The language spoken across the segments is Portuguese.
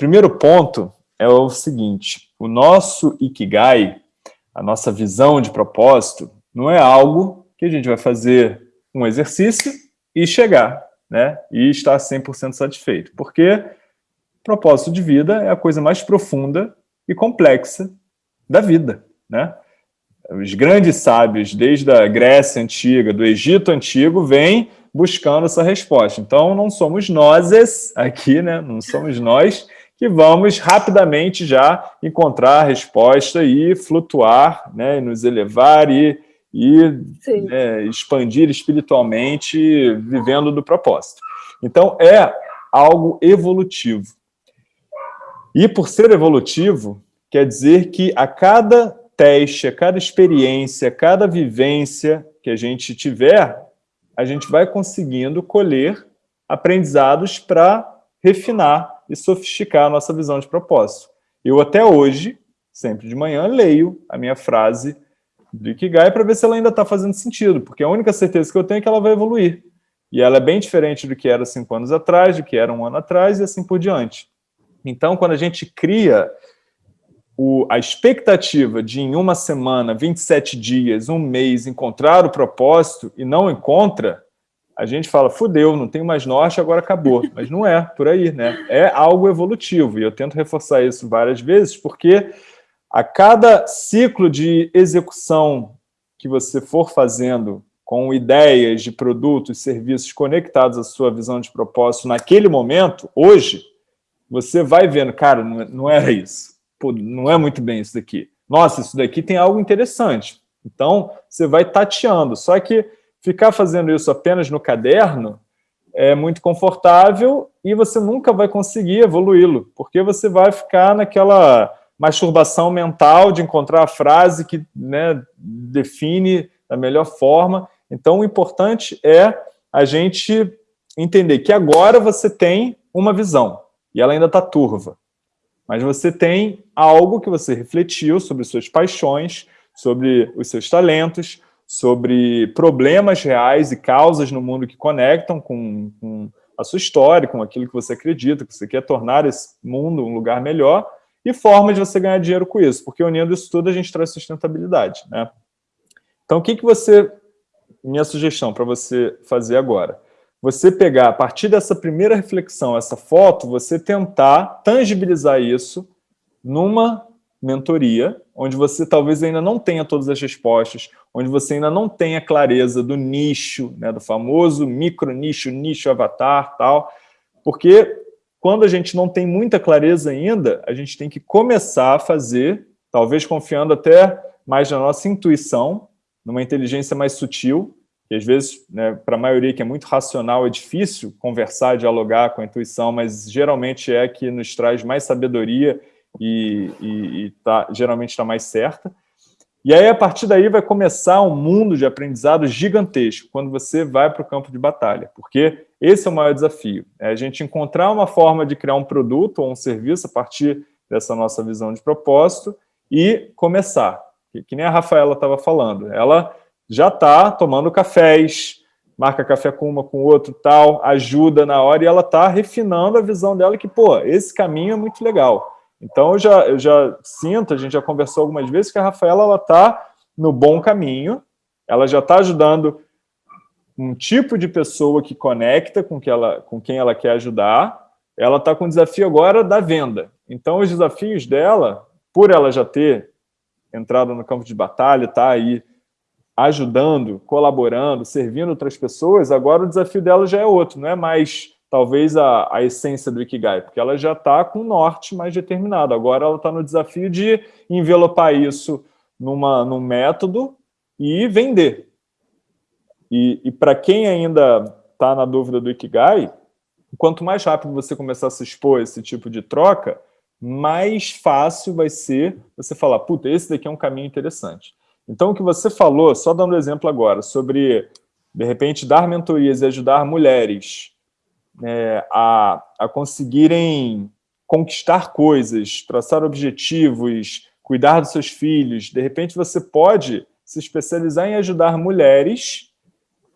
primeiro ponto é o seguinte, o nosso Ikigai, a nossa visão de propósito, não é algo que a gente vai fazer um exercício e chegar, né? E estar 100% satisfeito. Porque propósito de vida é a coisa mais profunda e complexa da vida, né? Os grandes sábios, desde a Grécia Antiga, do Egito Antigo, vêm buscando essa resposta. Então, não somos nós aqui, né? não somos nós que vamos rapidamente já encontrar a resposta e flutuar, né? E nos elevar e, e né, expandir espiritualmente, vivendo do propósito. Então, é algo evolutivo. E por ser evolutivo, quer dizer que a cada teste, a cada experiência, a cada vivência que a gente tiver, a gente vai conseguindo colher aprendizados para refinar e sofisticar a nossa visão de propósito. Eu até hoje, sempre de manhã, leio a minha frase do Ikigai para ver se ela ainda está fazendo sentido, porque a única certeza que eu tenho é que ela vai evoluir. E ela é bem diferente do que era cinco anos atrás, do que era um ano atrás e assim por diante. Então, quando a gente cria o, a expectativa de em uma semana, 27 dias, um mês, encontrar o propósito e não encontra, a gente fala, fudeu, não tem mais norte, agora acabou. Mas não é por aí, né? É algo evolutivo, e eu tento reforçar isso várias vezes, porque a cada ciclo de execução que você for fazendo com ideias de produtos e serviços conectados à sua visão de propósito naquele momento, hoje, você vai vendo, cara, não é, era isso pô, não é muito bem isso daqui. Nossa, isso daqui tem algo interessante. Então, você vai tateando. Só que ficar fazendo isso apenas no caderno é muito confortável e você nunca vai conseguir evoluí-lo, porque você vai ficar naquela masturbação mental de encontrar a frase que né, define da melhor forma. Então, o importante é a gente entender que agora você tem uma visão, e ela ainda está turva mas você tem algo que você refletiu sobre suas paixões, sobre os seus talentos, sobre problemas reais e causas no mundo que conectam com, com a sua história, com aquilo que você acredita, que você quer tornar esse mundo um lugar melhor, e formas de você ganhar dinheiro com isso, porque unindo isso tudo a gente traz sustentabilidade. Né? Então, o que, que você... Minha sugestão para você fazer agora você pegar, a partir dessa primeira reflexão, essa foto, você tentar tangibilizar isso numa mentoria, onde você talvez ainda não tenha todas as respostas, onde você ainda não tenha clareza do nicho, né, do famoso micro nicho, nicho avatar, tal, porque quando a gente não tem muita clareza ainda, a gente tem que começar a fazer, talvez confiando até mais na nossa intuição, numa inteligência mais sutil, que às vezes, né, para a maioria que é muito racional, é difícil conversar, dialogar com a intuição, mas geralmente é que nos traz mais sabedoria e, e, e tá, geralmente está mais certa. E aí, a partir daí, vai começar um mundo de aprendizado gigantesco, quando você vai para o campo de batalha, porque esse é o maior desafio, é a gente encontrar uma forma de criar um produto ou um serviço a partir dessa nossa visão de propósito e começar, que, nem a Rafaela estava falando, ela já está tomando cafés, marca café com uma, com outro, tal, ajuda na hora, e ela está refinando a visão dela que, pô, esse caminho é muito legal. Então, eu já, eu já sinto, a gente já conversou algumas vezes, que a Rafaela está no bom caminho, ela já está ajudando um tipo de pessoa que conecta com, que ela, com quem ela quer ajudar, ela está com o desafio agora da venda. Então, os desafios dela, por ela já ter entrado no campo de batalha, está aí ajudando, colaborando, servindo outras pessoas, agora o desafio dela já é outro, não é mais talvez a, a essência do Ikigai, porque ela já está com o norte mais determinado. Agora ela está no desafio de envelopar isso numa, num método e vender. E, e para quem ainda está na dúvida do Ikigai, quanto mais rápido você começar a se expor a esse tipo de troca, mais fácil vai ser você falar, puta, esse daqui é um caminho interessante. Então, o que você falou, só dando um exemplo agora, sobre, de repente, dar mentorias e ajudar mulheres é, a, a conseguirem conquistar coisas, traçar objetivos, cuidar dos seus filhos, de repente você pode se especializar em ajudar mulheres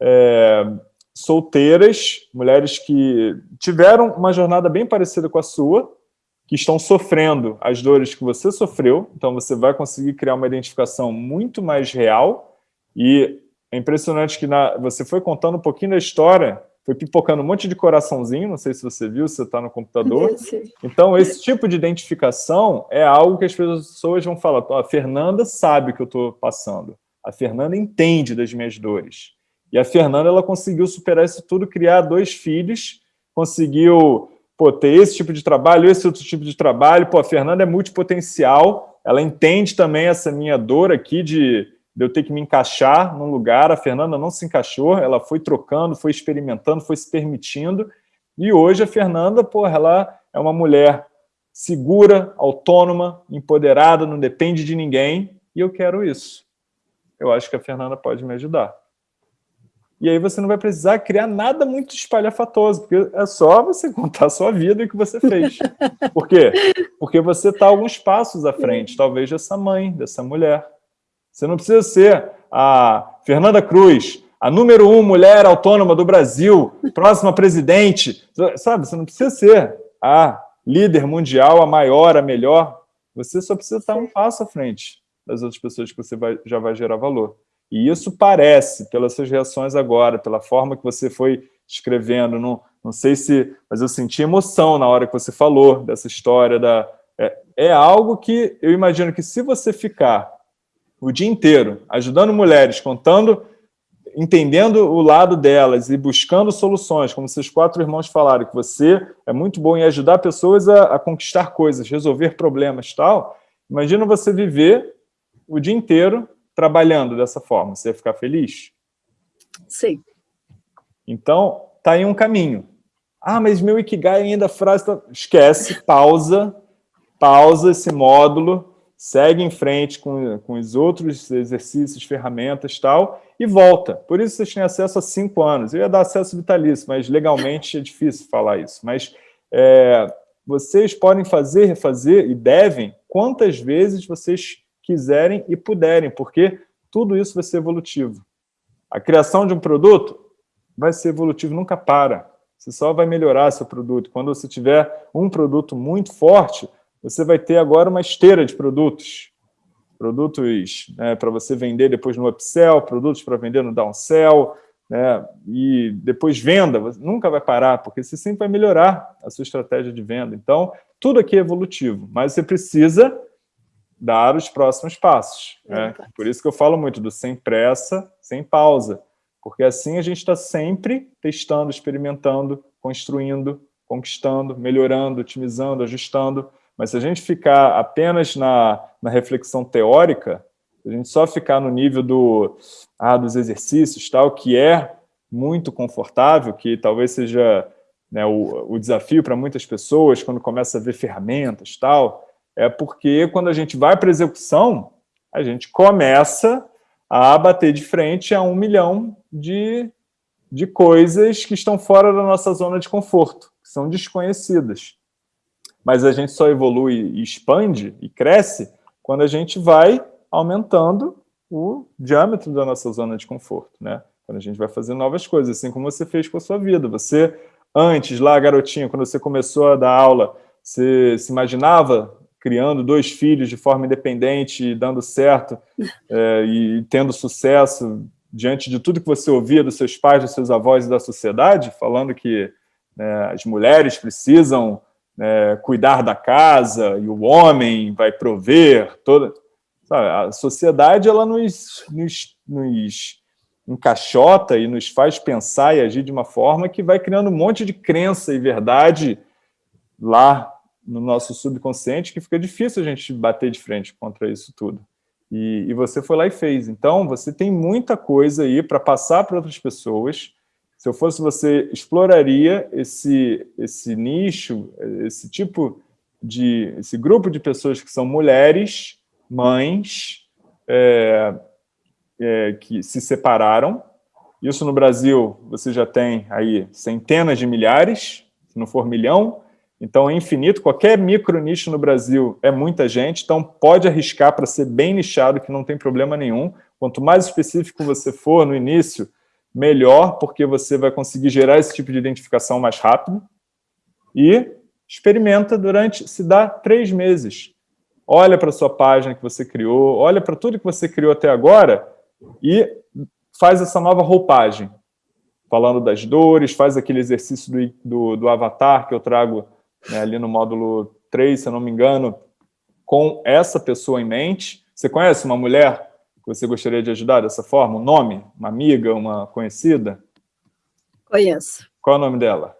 é, solteiras, mulheres que tiveram uma jornada bem parecida com a sua, que estão sofrendo as dores que você sofreu, então você vai conseguir criar uma identificação muito mais real, e é impressionante que na, você foi contando um pouquinho da história, foi pipocando um monte de coraçãozinho, não sei se você viu, se você está no computador. Então, esse tipo de identificação é algo que as pessoas vão falar, a Fernanda sabe o que eu estou passando, a Fernanda entende das minhas dores. E a Fernanda, ela conseguiu superar isso tudo, criar dois filhos, conseguiu pô, ter esse tipo de trabalho, esse outro tipo de trabalho. Pô, a Fernanda é multipotencial, ela entende também essa minha dor aqui de, de eu ter que me encaixar num lugar. A Fernanda não se encaixou, ela foi trocando, foi experimentando, foi se permitindo. E hoje a Fernanda, pô, ela é uma mulher segura, autônoma, empoderada, não depende de ninguém, e eu quero isso. Eu acho que a Fernanda pode me ajudar. E aí você não vai precisar criar nada muito espalhafatoso, porque é só você contar a sua vida e o que você fez. Por quê? Porque você está alguns passos à frente, talvez dessa mãe, dessa mulher. Você não precisa ser a Fernanda Cruz, a número um mulher autônoma do Brasil, próxima presidente, sabe? Você não precisa ser a líder mundial, a maior, a melhor. Você só precisa estar um passo à frente das outras pessoas que você vai, já vai gerar valor. E isso parece, pelas suas reações agora, pela forma que você foi escrevendo, não, não sei se... Mas eu senti emoção na hora que você falou dessa história. Da, é, é algo que eu imagino que se você ficar o dia inteiro ajudando mulheres, contando, entendendo o lado delas e buscando soluções, como seus quatro irmãos falaram, que você é muito bom em ajudar pessoas a, a conquistar coisas, resolver problemas tal, imagina você viver o dia inteiro trabalhando dessa forma? Você ia ficar feliz? Sim. Então, tá aí um caminho. Ah, mas meu Ikigai ainda a frase... Tá... Esquece, pausa, pausa esse módulo, segue em frente com, com os outros exercícios, ferramentas e tal, e volta. Por isso vocês têm acesso a cinco anos. Eu ia dar acesso vitalício, mas legalmente é difícil falar isso. Mas é, vocês podem fazer, refazer e devem quantas vezes vocês quiserem e puderem, porque tudo isso vai ser evolutivo. A criação de um produto vai ser evolutivo, nunca para. Você só vai melhorar seu produto. Quando você tiver um produto muito forte, você vai ter agora uma esteira de produtos. Produtos né, para você vender depois no upsell, produtos para vender no downsell, né, e depois venda, nunca vai parar, porque você sempre vai melhorar a sua estratégia de venda. Então, tudo aqui é evolutivo, mas você precisa dar os próximos passos. Né? Por isso que eu falo muito do sem pressa, sem pausa, porque assim a gente está sempre testando, experimentando, construindo, conquistando, melhorando, otimizando, ajustando, mas se a gente ficar apenas na, na reflexão teórica, se a gente só ficar no nível do, ah, dos exercícios, tal, que é muito confortável, que talvez seja né, o, o desafio para muitas pessoas, quando começa a ver ferramentas, tal, é porque quando a gente vai para a execução, a gente começa a bater de frente a um milhão de, de coisas que estão fora da nossa zona de conforto, que são desconhecidas. Mas a gente só evolui e expande e cresce quando a gente vai aumentando o diâmetro da nossa zona de conforto, né? Quando a gente vai fazer novas coisas, assim como você fez com a sua vida. Você, antes, lá, garotinha, quando você começou a dar aula, você se imaginava criando dois filhos de forma independente, dando certo é, e tendo sucesso diante de tudo que você ouvia dos seus pais, dos seus avós e da sociedade, falando que né, as mulheres precisam né, cuidar da casa e o homem vai prover, toda... Sabe, a sociedade ela nos, nos, nos encaixota e nos faz pensar e agir de uma forma que vai criando um monte de crença e verdade lá no nosso subconsciente que fica difícil a gente bater de frente contra isso tudo. E, e você foi lá e fez. Então, você tem muita coisa aí para passar para outras pessoas. Se eu fosse você, exploraria esse, esse nicho, esse tipo de... esse grupo de pessoas que são mulheres, mães, é, é, que se separaram. Isso no Brasil, você já tem aí centenas de milhares, se não for milhão, então, é infinito, qualquer micro nicho no Brasil é muita gente, então pode arriscar para ser bem nichado, que não tem problema nenhum. Quanto mais específico você for no início, melhor, porque você vai conseguir gerar esse tipo de identificação mais rápido. E experimenta durante, se dá três meses. Olha para a sua página que você criou, olha para tudo que você criou até agora e faz essa nova roupagem. Falando das dores, faz aquele exercício do, do, do avatar que eu trago né, ali no módulo 3, se eu não me engano, com essa pessoa em mente. Você conhece uma mulher que você gostaria de ajudar dessa forma? Um nome? Uma amiga? Uma conhecida? Conheço. Qual é o nome dela?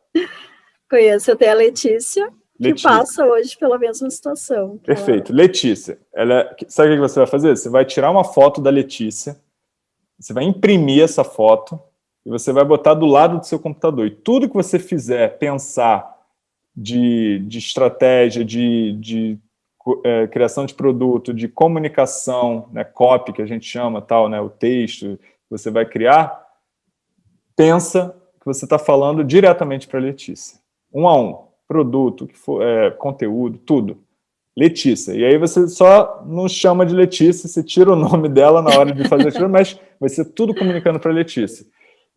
Conheço, tenho a Letícia, Letícia. que passa hoje pela mesma situação. Perfeito. Ela... Letícia, ela... sabe o que você vai fazer? Você vai tirar uma foto da Letícia, você vai imprimir essa foto e você vai botar do lado do seu computador. E tudo que você fizer, pensar de, de estratégia, de, de é, criação de produto, de comunicação, né, copy, que a gente chama, tal, né, o texto que você vai criar, pensa que você está falando diretamente para a Letícia. Um a um, produto, que for, é, conteúdo, tudo. Letícia. E aí você só não chama de Letícia, você tira o nome dela na hora de fazer aquilo, mas vai ser tudo comunicando para Letícia.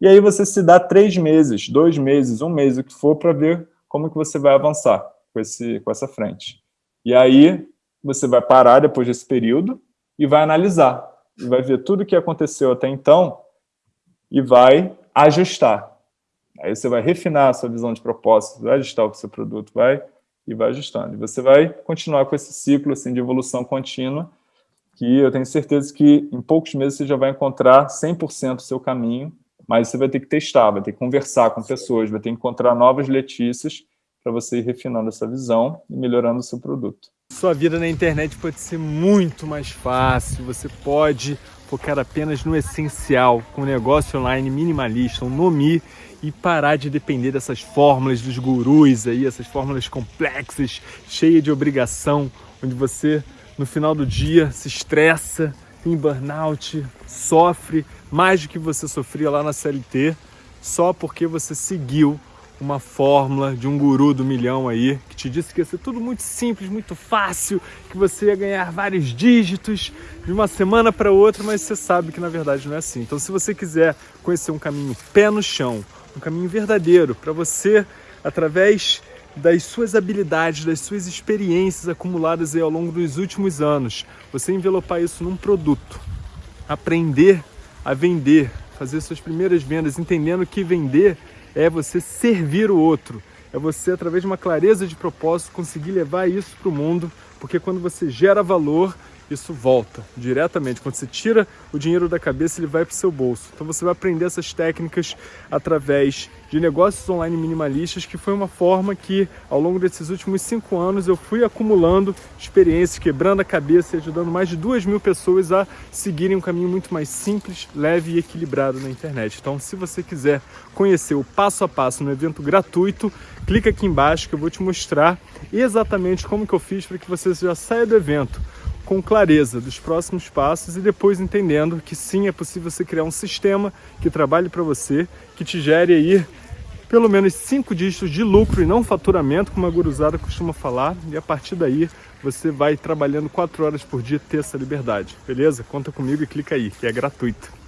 E aí você se dá três meses, dois meses, um mês, o que for, para ver como que você vai avançar com, esse, com essa frente. E aí você vai parar depois desse período e vai analisar. E vai ver tudo o que aconteceu até então e vai ajustar. Aí você vai refinar a sua visão de propósito, vai ajustar o seu produto, vai e vai ajustando. E você vai continuar com esse ciclo assim, de evolução contínua, que eu tenho certeza que em poucos meses você já vai encontrar 100% o seu caminho, mas você vai ter que testar, vai ter que conversar com pessoas, vai ter que encontrar novas Letícias para você ir refinando essa visão e melhorando o seu produto. Sua vida na internet pode ser muito mais fácil, você pode focar apenas no essencial, com um negócio online minimalista, um Nomi, e parar de depender dessas fórmulas dos gurus aí, essas fórmulas complexas, cheias de obrigação, onde você, no final do dia, se estressa, tem burnout, sofre mais do que você sofria lá na CLT, só porque você seguiu uma fórmula de um guru do milhão aí, que te disse que ia ser tudo muito simples, muito fácil, que você ia ganhar vários dígitos de uma semana para outra, mas você sabe que na verdade não é assim. Então se você quiser conhecer um caminho pé no chão, um caminho verdadeiro para você, através das suas habilidades, das suas experiências acumuladas aí ao longo dos últimos anos, você envelopar isso num produto, aprender a vender, fazer suas primeiras vendas, entendendo que vender é você servir o outro, é você, através de uma clareza de propósito, conseguir levar isso para o mundo, porque quando você gera valor, isso volta diretamente. Quando você tira o dinheiro da cabeça, ele vai para o seu bolso. Então você vai aprender essas técnicas através de negócios online minimalistas, que foi uma forma que, ao longo desses últimos cinco anos, eu fui acumulando experiências, quebrando a cabeça e ajudando mais de duas mil pessoas a seguirem um caminho muito mais simples, leve e equilibrado na internet. Então, se você quiser conhecer o passo a passo no evento gratuito, clica aqui embaixo que eu vou te mostrar exatamente como que eu fiz para que você já saia do evento com clareza dos próximos passos e depois entendendo que sim, é possível você criar um sistema que trabalhe para você, que te gere aí pelo menos cinco dígitos de lucro e não faturamento, como a guruzada costuma falar, e a partir daí você vai trabalhando quatro horas por dia ter essa liberdade, beleza? Conta comigo e clica aí, que é gratuito.